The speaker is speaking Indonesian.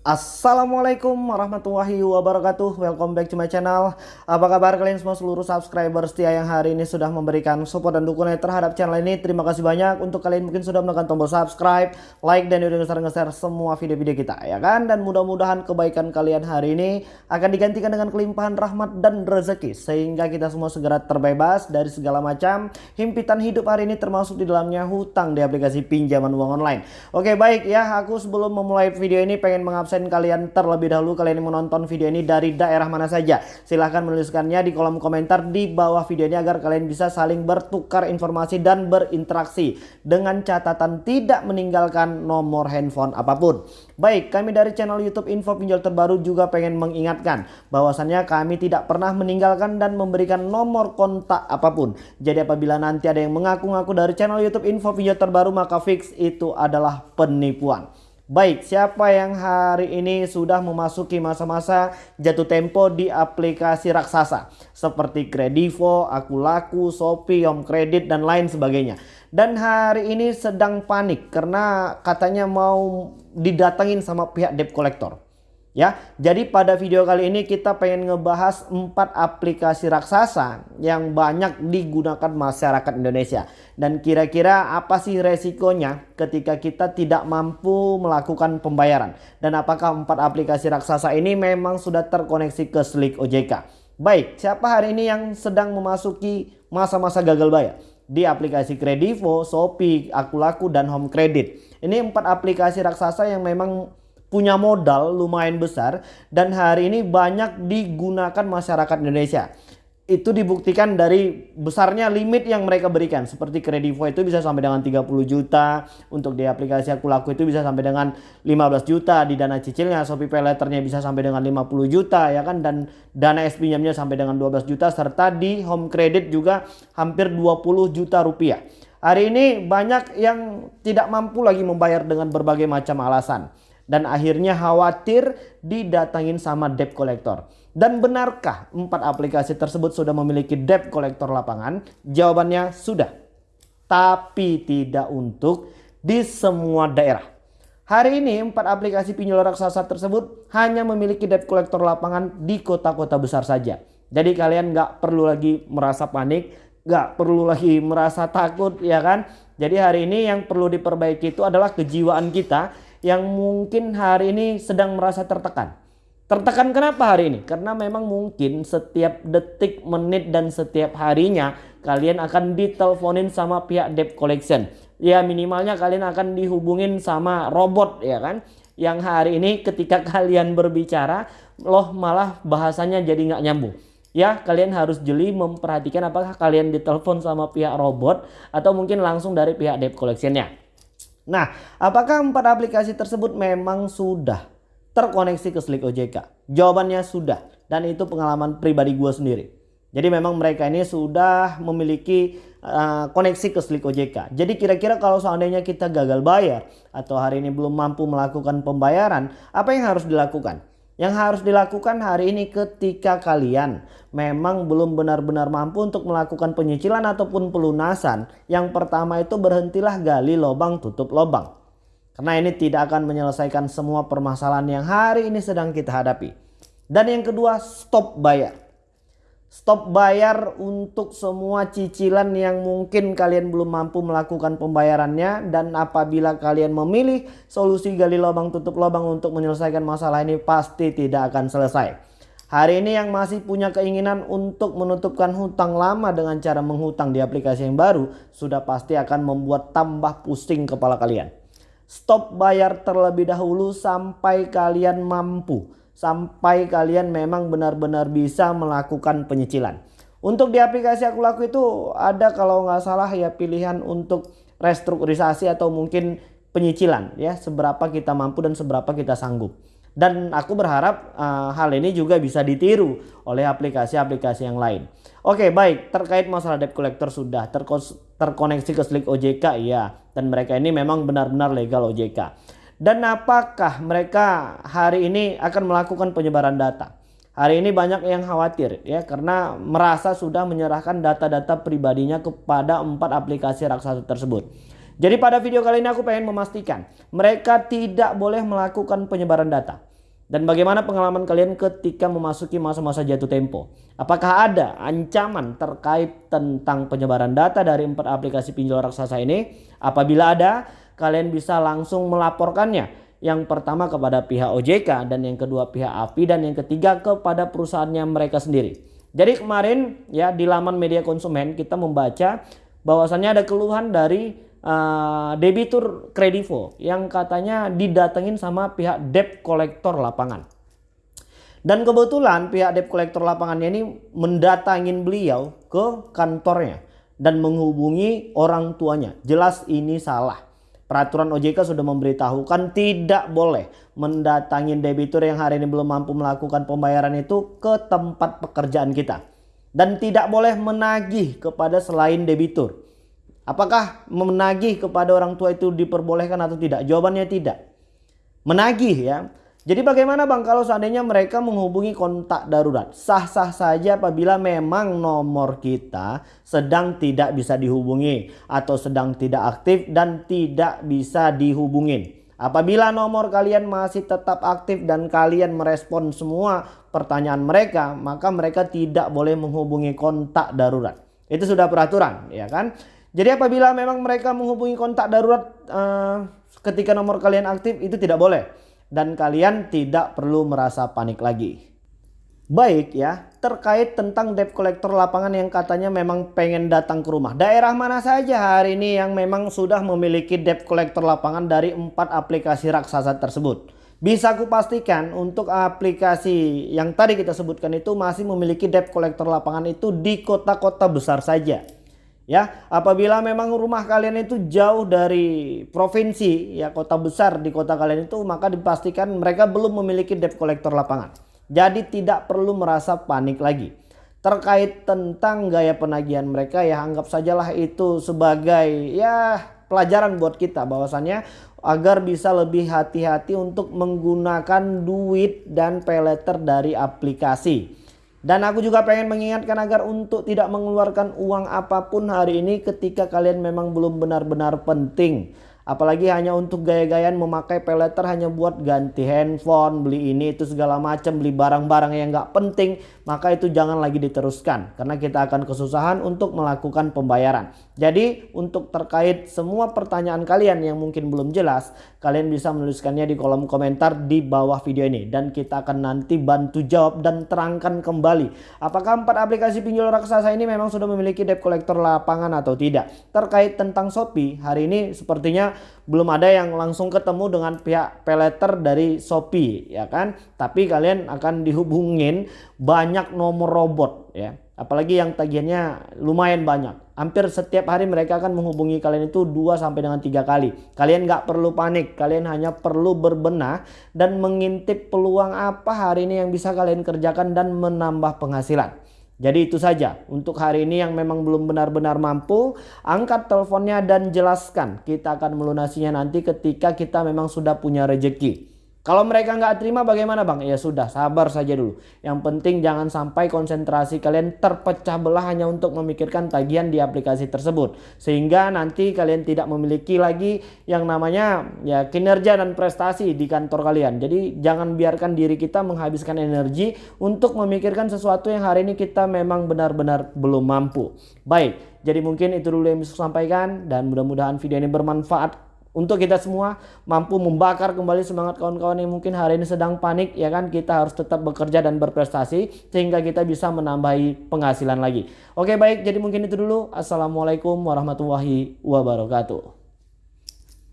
Assalamualaikum warahmatullahi wabarakatuh. Welcome back to my channel. Apa kabar kalian semua seluruh subscriber setia yang hari ini sudah memberikan support dan dukungan terhadap channel ini? Terima kasih banyak. Untuk kalian mungkin sudah menekan tombol subscribe Like dan udah nge-share semua video-video kita ya kan? Dan mudah-mudahan kebaikan kalian hari ini akan digantikan dengan kelimpahan rahmat dan rezeki Sehingga kita semua segera terbebas dari segala macam himpitan hidup hari ini termasuk di dalamnya hutang di aplikasi pinjaman uang online. Oke baik ya. Aku sebelum memulai video ini pengen mengabsen absen kalian terlebih dahulu kalian yang menonton video ini dari daerah mana saja. Silahkan menuliskannya di kolom komentar di bawah video ini agar kalian bisa saling bertukar informasi dan berinteraksi. Dengan catatan tidak meninggalkan nomor handphone apa pun. Baik, kami dari channel YouTube Info Pinjol Terbaru juga pengen mengingatkan bahwasannya kami tidak pernah meninggalkan dan memberikan nomor kontak apa pun. Jadi apabila nanti ada yang mengaku-ngaku dari channel YouTube Info Pinjol Terbaru maka fix itu adalah penipuan. Baik, siapa yang hari ini sudah memasuki masa-masa jatuh tempo di aplikasi raksasa seperti Kredivo, Akulaku, Shopee, Home Credit dan lain sebagainya. Dan hari ini sedang panik karena katanya mau didatengin sama pihak debt collector. Ya, jadi pada video kali ini kita pengen ngebahas empat aplikasi raksasa yang banyak digunakan masyarakat Indonesia. Dan kira-kira apa sih resikonya ketika kita tidak mampu melakukan pembayaran? Dan apakah empat aplikasi raksasa ini memang sudah terkoneksi ke Slick OJK? Baik, siapa hari ini yang sedang memasuki masa-masa gagal bayar? Di aplikasi Kredivo, Shopee, Akulaku, dan Home Credit. Ini empat aplikasi raksasa yang memang punya modal lumayan besar dan hari ini banyak digunakan masyarakat Indonesia. Itu dibuktikan dari besarnya limit yang mereka berikan. Seperti Kredivo itu bisa sampai dengan 30 juta. Untuk di aplikasi Aku Laku itu bisa sampai dengan 15 juta. Di dana cicilnya Shopee Pay bisa sampai dengan 50 juta ya kan. Dan dana S pinjamnya sampai dengan 12 juta. Serta di Home Credit juga hampir 20 juta rupiah. Hari ini banyak yang tidak mampu lagi membayar dengan berbagai macam alasan dan akhirnya khawatir didatangin sama debt collector. Dan benarkah empat aplikasi tersebut sudah memiliki debt collector lapangan? Jawabannya sudah. Tapi tidak untuk di semua daerah. Hari ini empat aplikasi pinjol raksasa tersebut hanya memiliki debt collector lapangan di kota-kota besar saja. Jadi kalian nggak perlu lagi merasa panik, nggak perlu lagi merasa takut ya kan. Jadi hari ini yang perlu diperbaiki itu adalah kejiwaan kita yang mungkin hari ini sedang merasa tertekan. Tertekan kenapa hari ini? Karena memang mungkin setiap detik, menit, dan setiap harinya kalian akan diteleponin sama pihak debt collection. Ya minimalnya kalian akan dihubungin sama robot ya kan. Yang hari ini ketika kalian berbicara loh malah bahasanya jadi nggak nyambung. Ya, kalian harus jeli memperhatikan apakah kalian ditelepon sama pihak robot atau mungkin langsung dari pihak debt collectionnya. Nah, apakah empat aplikasi tersebut memang sudah terkoneksi ke Slick OJK? Jawabannya sudah dan itu pengalaman pribadi gue sendiri. Jadi memang mereka ini sudah memiliki uh, koneksi ke Slick OJK. Jadi kira-kira kalau seandainya kita gagal bayar atau hari ini belum mampu melakukan pembayaran, apa yang harus dilakukan? Yang harus dilakukan hari ini ketika kalian memang belum benar-benar mampu untuk melakukan penyicilan ataupun pelunasan. Yang pertama itu berhentilah gali lubang tutup lubang. Karena ini tidak akan menyelesaikan semua permasalahan yang hari ini sedang kita hadapi. Dan yang kedua stop bayar. Stop bayar untuk semua cicilan yang mungkin kalian belum mampu melakukan pembayarannya. Dan apabila kalian memilih solusi gali lubang tutup lubang untuk menyelesaikan masalah ini pasti tidak akan selesai. Hari ini yang masih punya keinginan untuk menutupkan hutang lama dengan cara menghutang di aplikasi yang baru. Sudah pasti akan membuat tambah pusing kepala kalian. Stop bayar terlebih dahulu sampai kalian mampu sampai kalian memang benar-benar bisa melakukan penyicilan. Untuk di aplikasi aku laku itu ada kalau nggak salah ya pilihan untuk restrukturisasi atau mungkin penyicilan ya seberapa kita mampu dan seberapa kita sanggup. Dan aku berharap uh, hal ini juga bisa ditiru oleh aplikasi-aplikasi yang lain. Oke baik terkait masalah debt collector sudah terkoneksi ke Slick OJK ya dan mereka ini memang benar-benar legal OJK. Dan apakah mereka hari ini akan melakukan penyebaran data? Hari ini banyak yang khawatir ya karena merasa sudah menyerahkan data-data pribadinya kepada empat aplikasi raksasa tersebut. Jadi pada video kali ini aku pengen memastikan mereka tidak boleh melakukan penyebaran data. Dan bagaimana pengalaman kalian ketika memasuki masa-masa jatuh tempo? Apakah ada ancaman terkait tentang penyebaran data dari empat aplikasi pinjol raksasa ini? Apabila ada, kalian bisa langsung melaporkannya. Yang pertama kepada pihak OJK dan yang kedua pihak API dan yang ketiga kepada perusahaannya mereka sendiri. Jadi kemarin ya di laman media konsumen kita membaca bahwasannya ada keluhan dari uh, debitur kredivo yang katanya didatengin sama pihak debt collector lapangan. Dan kebetulan pihak debt collector lapangannya ini mendatangin beliau ke kantornya dan menghubungi orang tuanya. Jelas ini salah. Peraturan OJK sudah memberitahukan tidak boleh mendatangin debitur yang hari ini belum mampu melakukan pembayaran itu ke tempat pekerjaan kita. Dan tidak boleh menagih kepada selain debitur. Apakah menagih kepada orang tua itu diperbolehkan atau tidak? Jawabannya tidak. Menagih ya. Jadi bagaimana bang kalau seandainya mereka menghubungi kontak darurat? Sah-sah saja apabila memang nomor kita sedang tidak bisa dihubungi atau sedang tidak aktif dan tidak bisa dihubungin. Apabila nomor kalian masih tetap aktif dan kalian merespon semua pertanyaan mereka, maka mereka tidak boleh menghubungi kontak darurat. Itu sudah peraturan, ya kan? Jadi apabila memang mereka menghubungi kontak darurat uh, ketika nomor kalian aktif itu tidak boleh dan kalian tidak perlu merasa panik lagi. Baik ya, terkait tentang debt collector lapangan yang katanya memang pengen datang ke rumah. Daerah mana saja hari ini yang memang sudah memiliki debt collector lapangan dari empat aplikasi raksasa tersebut? Bisa aku pastikan untuk aplikasi yang tadi kita sebutkan itu masih memiliki debt collector lapangan itu di kota-kota besar saja. Ya, apabila memang rumah kalian itu jauh dari provinsi, ya kota besar di kota kalian itu, maka dipastikan mereka belum memiliki debt collector lapangan. Jadi tidak perlu merasa panik lagi. Terkait tentang gaya penagihan mereka ya anggap sajalah itu sebagai ya pelajaran buat kita bahwasannya agar bisa lebih hati-hati untuk menggunakan duit dan peleter dari aplikasi. Dan aku juga pengen mengingatkan agar untuk tidak mengeluarkan uang apa pun hari ini ketika kalian memang belum benar-benar penting. Apalagi hanya untuk gaya-gayaan memakai peleter hanya buat ganti handphone, beli ini itu segala macam, beli barang-barang yang nggak penting, maka itu jangan lagi diteruskan karena kita akan kesusahan untuk melakukan pembayaran. Jadi untuk terkait semua pertanyaan kalian yang mungkin belum jelas, kalian bisa menuliskannya di kolom komentar di bawah video ini dan kita akan nanti bantu jawab dan terangkan kembali apakah empat aplikasi pinjol raksasa ini memang sudah memiliki debt collector lapangan atau tidak. Terkait tentang Shopee, hari ini sepertinya belum ada yang langsung ketemu dengan pihak peleter dari Shopee ya kan? Tapi kalian akan dihubungin banyak nomor robot ya. Apalagi yang tagihannya lumayan banyak. Hampir setiap hari mereka akan menghubungi kalian itu 2 sampai dengan tiga kali. Kalian nggak perlu panik kalian hanya perlu berbenah dan mengintip peluang apa hari ini yang bisa kalian kerjakan dan menambah penghasilan jadi itu saja untuk hari ini yang memang belum benar-benar mampu angkat teleponnya dan jelaskan kita akan melunasinya nanti ketika kita memang sudah punya rejeki. Kalau mereka nggak terima bagaimana bang? Ya sudah sabar saja dulu. Yang penting jangan sampai konsentrasi kalian terpecah belah hanya untuk memikirkan tagihan di aplikasi tersebut. Sehingga nanti kalian tidak memiliki lagi yang namanya ya kinerja dan prestasi di kantor kalian. Jadi jangan biarkan diri kita menghabiskan energi untuk memikirkan sesuatu yang hari ini kita memang benar-benar belum mampu. Baik, jadi mungkin itu dulu yang bisa saya sampaikan dan mudah-mudahan video ini bermanfaat untuk kita semua mampu membakar kembali semangat kawan-kawan yang mungkin hari ini sedang panik ya kan? Kita harus tetap bekerja dan berprestasi sehingga kita bisa menambahi penghasilan lagi. Oke baik. Jadi mungkin itu dulu. Assalamualaikum warahmatullahi wabarakatuh